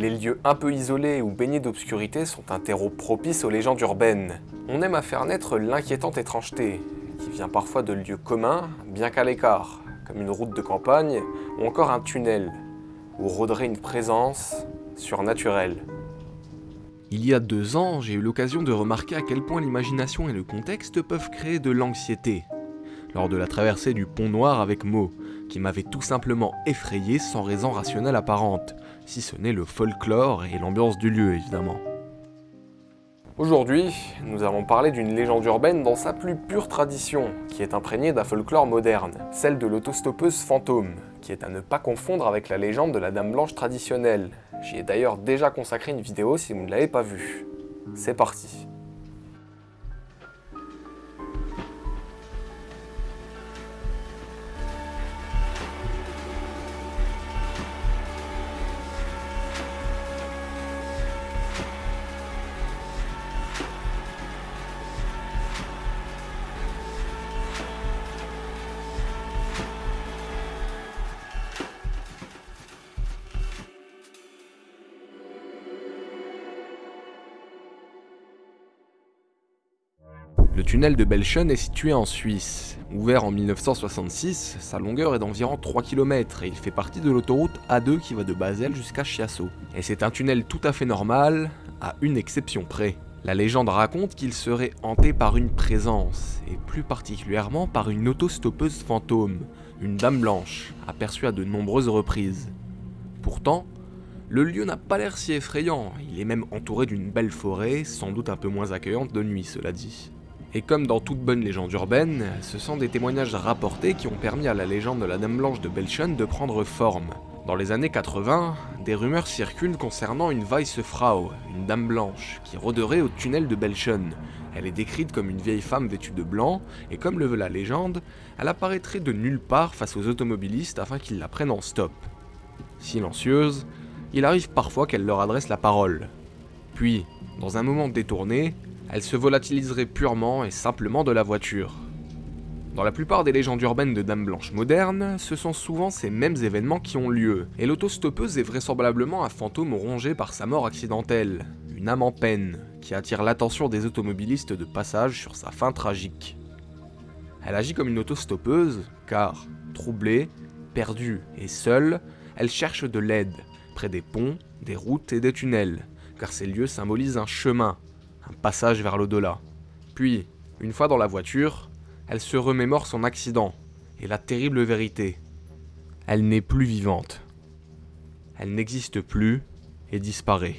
Les lieux un peu isolés ou baignés d'obscurité sont un terreau propice aux légendes urbaines. On aime à faire naître l'inquiétante étrangeté, qui vient parfois de lieux communs, bien qu'à l'écart, comme une route de campagne ou encore un tunnel, où rôderait une présence surnaturelle. Il y a deux ans, j'ai eu l'occasion de remarquer à quel point l'imagination et le contexte peuvent créer de l'anxiété. Lors de la traversée du pont noir avec Mo, qui m'avait tout simplement effrayé sans raison rationnelle apparente, si ce n'est le folklore et l'ambiance du lieu évidemment. Aujourd'hui, nous allons parler d'une légende urbaine dans sa plus pure tradition, qui est imprégnée d'un folklore moderne, celle de l'autostoppeuse fantôme, qui est à ne pas confondre avec la légende de la Dame Blanche traditionnelle. J'y ai d'ailleurs déjà consacré une vidéo si vous ne l'avez pas vue. C'est parti Le tunnel de Belchon est situé en Suisse. Ouvert en 1966, sa longueur est d'environ 3 km et il fait partie de l'autoroute A2 qui va de Basel jusqu'à Chiasso. Et c'est un tunnel tout à fait normal, à une exception près. La légende raconte qu'il serait hanté par une présence, et plus particulièrement par une autostoppeuse fantôme, une dame blanche, aperçue à de nombreuses reprises. Pourtant, le lieu n'a pas l'air si effrayant, il est même entouré d'une belle forêt, sans doute un peu moins accueillante de nuit cela dit. Et comme dans toute bonne légende urbaine, ce sont des témoignages rapportés qui ont permis à la légende de la Dame Blanche de Belchon de prendre forme. Dans les années 80, des rumeurs circulent concernant une Weissfrau, une dame blanche, qui rôderait au tunnel de Belchon. Elle est décrite comme une vieille femme vêtue de blanc, et comme le veut la légende, elle apparaîtrait de nulle part face aux automobilistes afin qu'ils la prennent en stop. Silencieuse, il arrive parfois qu'elle leur adresse la parole. Puis, dans un moment détourné, elle se volatiliserait purement et simplement de la voiture. Dans la plupart des légendes urbaines de Dame Blanche modernes, ce sont souvent ces mêmes événements qui ont lieu, et l'autostoppeuse est vraisemblablement un fantôme rongé par sa mort accidentelle, une âme en peine, qui attire l'attention des automobilistes de passage sur sa fin tragique. Elle agit comme une autostoppeuse, car, troublée, perdue et seule, elle cherche de l'aide, près des ponts, des routes et des tunnels, car ces lieux symbolisent un chemin, passage vers l'au-delà. Puis, une fois dans la voiture, elle se remémore son accident et la terrible vérité. Elle n'est plus vivante. Elle n'existe plus et disparaît.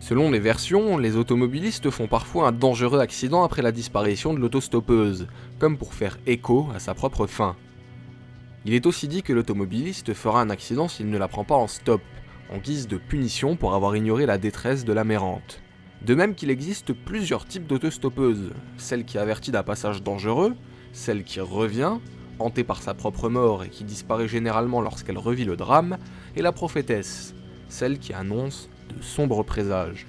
Selon les versions, les automobilistes font parfois un dangereux accident après la disparition de l'autostoppeuse, comme pour faire écho à sa propre fin. Il est aussi dit que l'automobiliste fera un accident s'il ne la prend pas en stop, en guise de punition pour avoir ignoré la détresse de la mérante. De même qu'il existe plusieurs types d'autostoppeuses, celle qui avertit d'un passage dangereux, celle qui revient, hantée par sa propre mort et qui disparaît généralement lorsqu'elle revit le drame, et la prophétesse, celle qui annonce de sombres présages.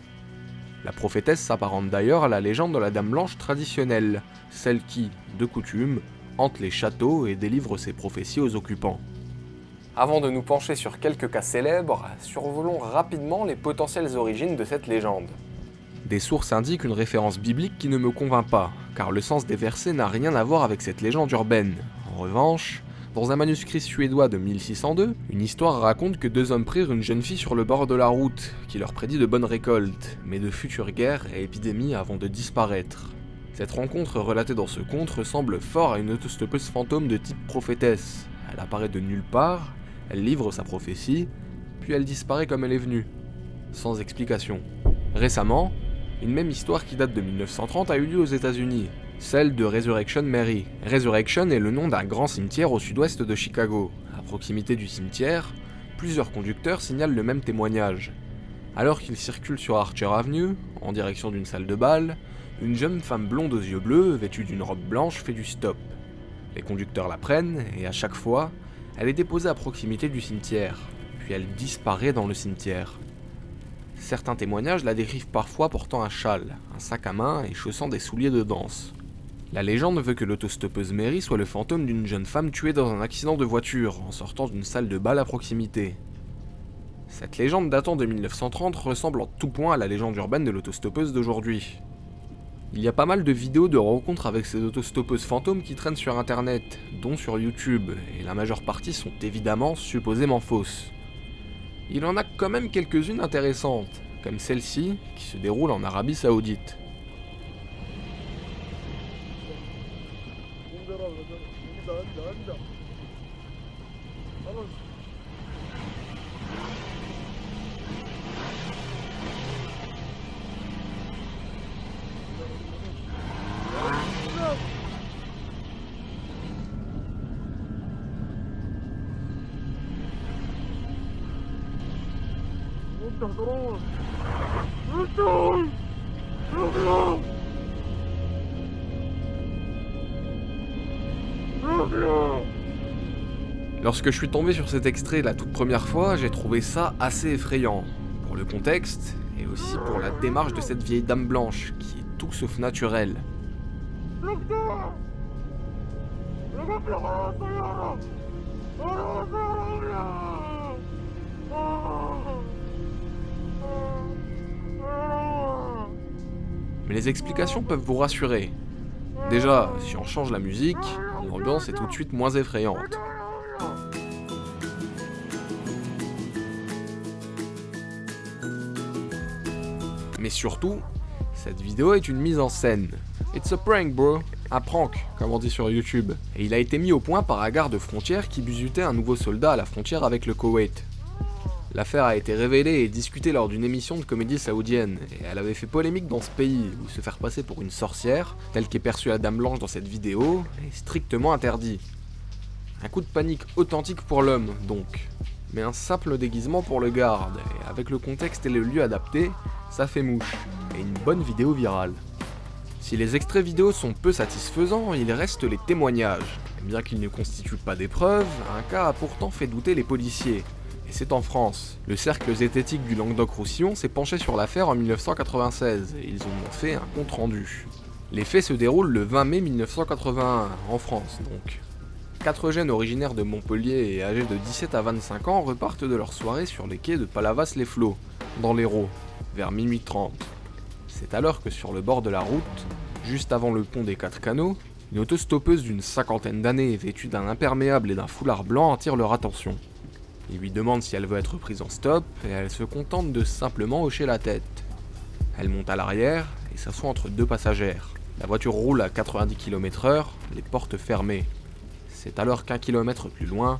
La prophétesse s'apparente d'ailleurs à la légende de la Dame Blanche traditionnelle, celle qui, de coutume, hante les châteaux et délivre ses prophéties aux occupants. Avant de nous pencher sur quelques cas célèbres, survolons rapidement les potentielles origines de cette légende. Des sources indiquent une référence biblique qui ne me convainc pas, car le sens des versets n'a rien à voir avec cette légende urbaine. En revanche, dans un manuscrit suédois de 1602, une histoire raconte que deux hommes prirent une jeune fille sur le bord de la route, qui leur prédit de bonnes récoltes, mais de futures guerres et épidémies avant de disparaître. Cette rencontre relatée dans ce conte ressemble fort à une autostoppeuse fantôme de type prophétesse. Elle apparaît de nulle part, elle livre sa prophétie, puis elle disparaît comme elle est venue, sans explication. Récemment, une même histoire qui date de 1930 a eu lieu aux États-Unis, celle de Resurrection Mary. Resurrection est le nom d'un grand cimetière au sud-ouest de Chicago. À proximité du cimetière, plusieurs conducteurs signalent le même témoignage. Alors qu'ils circulent sur Archer Avenue, en direction d'une salle de bal, une jeune femme blonde aux yeux bleus, vêtue d'une robe blanche, fait du stop. Les conducteurs la prennent, et à chaque fois, elle est déposée à proximité du cimetière, puis elle disparaît dans le cimetière. Certains témoignages la décrivent parfois portant un châle, un sac à main et chaussant des souliers de danse. La légende veut que l'autostoppeuse Mary soit le fantôme d'une jeune femme tuée dans un accident de voiture en sortant d'une salle de bal à proximité. Cette légende datant de 1930 ressemble en tout point à la légende urbaine de l'autostoppeuse d'aujourd'hui. Il y a pas mal de vidéos de rencontres avec ces autostoppeuses fantômes qui traînent sur internet, dont sur YouTube, et la majeure partie sont évidemment supposément fausses. Il en a quand même quelques-unes intéressantes, comme celle-ci qui se déroule en Arabie Saoudite. Lorsque je suis tombé sur cet extrait la toute première fois, j'ai trouvé ça assez effrayant. Pour le contexte, et aussi pour la démarche de cette vieille dame blanche, qui est tout sauf naturelle. Mais les explications peuvent vous rassurer. Déjà, si on change la musique, l'ambiance est tout de suite moins effrayante. Mais surtout, cette vidéo est une mise en scène. It's a prank bro, un prank, comme on dit sur YouTube. Et il a été mis au point par un garde frontière qui busutait un nouveau soldat à la frontière avec le Koweït. L'affaire a été révélée et discutée lors d'une émission de comédie saoudienne, et elle avait fait polémique dans ce pays, où se faire passer pour une sorcière, telle qu'est perçue la Dame Blanche dans cette vidéo, est strictement interdit. Un coup de panique authentique pour l'homme, donc. Mais un simple déguisement pour le garde, et avec le contexte et le lieu adapté, ça fait mouche, et une bonne vidéo virale. Si les extraits vidéo sont peu satisfaisants, il reste les témoignages. Bien qu'ils ne constituent pas des preuves, un cas a pourtant fait douter les policiers, et c'est en France. Le cercle zététique du Languedoc-Roussillon s'est penché sur l'affaire en 1996 et ils ont fait un compte rendu. Les faits se déroulent le 20 mai 1981, en France donc. Quatre jeunes originaires de Montpellier et âgés de 17 à 25 ans repartent de leur soirée sur les quais de Palavas-les-Flots, dans l'Hérault, vers minuit 30. C'est alors que sur le bord de la route, juste avant le pont des Quatre Canaux, une autostoppeuse d'une cinquantaine d'années vêtue d'un imperméable et d'un foulard blanc attire leur attention. Il lui demande si elle veut être prise en stop et elle se contente de simplement hocher la tête. Elle monte à l'arrière et s'assoit entre deux passagères. La voiture roule à 90 km/h, les portes fermées. C'est alors qu'un kilomètre plus loin,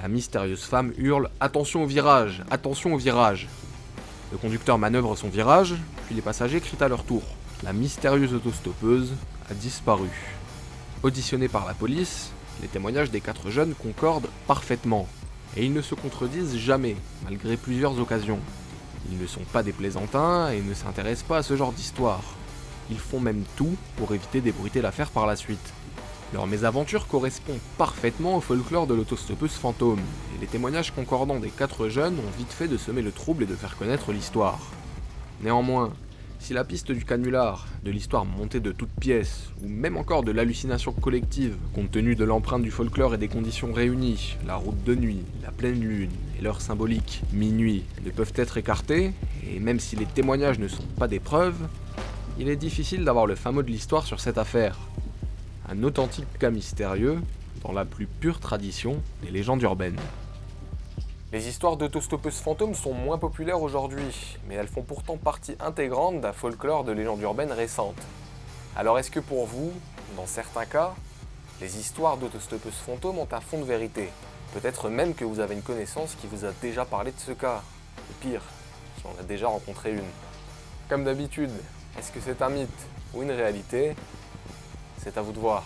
la mystérieuse femme hurle Attention au virage Attention au virage Le conducteur manœuvre son virage, puis les passagers crient à leur tour. La mystérieuse autostoppeuse a disparu. Auditionnée par la police, les témoignages des quatre jeunes concordent parfaitement et ils ne se contredisent jamais, malgré plusieurs occasions. Ils ne sont pas des plaisantins et ne s'intéressent pas à ce genre d'histoire. Ils font même tout pour éviter d'ébruiter l'affaire par la suite. Leur mésaventure correspond parfaitement au folklore de l'autostoppeuse fantôme, et les témoignages concordants des quatre jeunes ont vite fait de semer le trouble et de faire connaître l'histoire. Néanmoins, si la piste du canular, de l'histoire montée de toutes pièces, ou même encore de l'hallucination collective, compte tenu de l'empreinte du folklore et des conditions réunies, la route de nuit, la pleine lune et l'heure symbolique, minuit, ne peuvent être écartées, et même si les témoignages ne sont pas des preuves, il est difficile d'avoir le mot de l'histoire sur cette affaire. Un authentique cas mystérieux, dans la plus pure tradition des légendes urbaines. Les histoires d'autostoppeuses fantômes sont moins populaires aujourd'hui, mais elles font pourtant partie intégrante d'un folklore de légendes urbaines récentes. Alors est-ce que pour vous, dans certains cas, les histoires d'autostoppeuses fantômes ont un fond de vérité? Peut-être même que vous avez une connaissance qui vous a déjà parlé de ce cas. Ou pire, qui en a déjà rencontré une. Comme d'habitude, est-ce que c'est un mythe ou une réalité? C'est à vous de voir.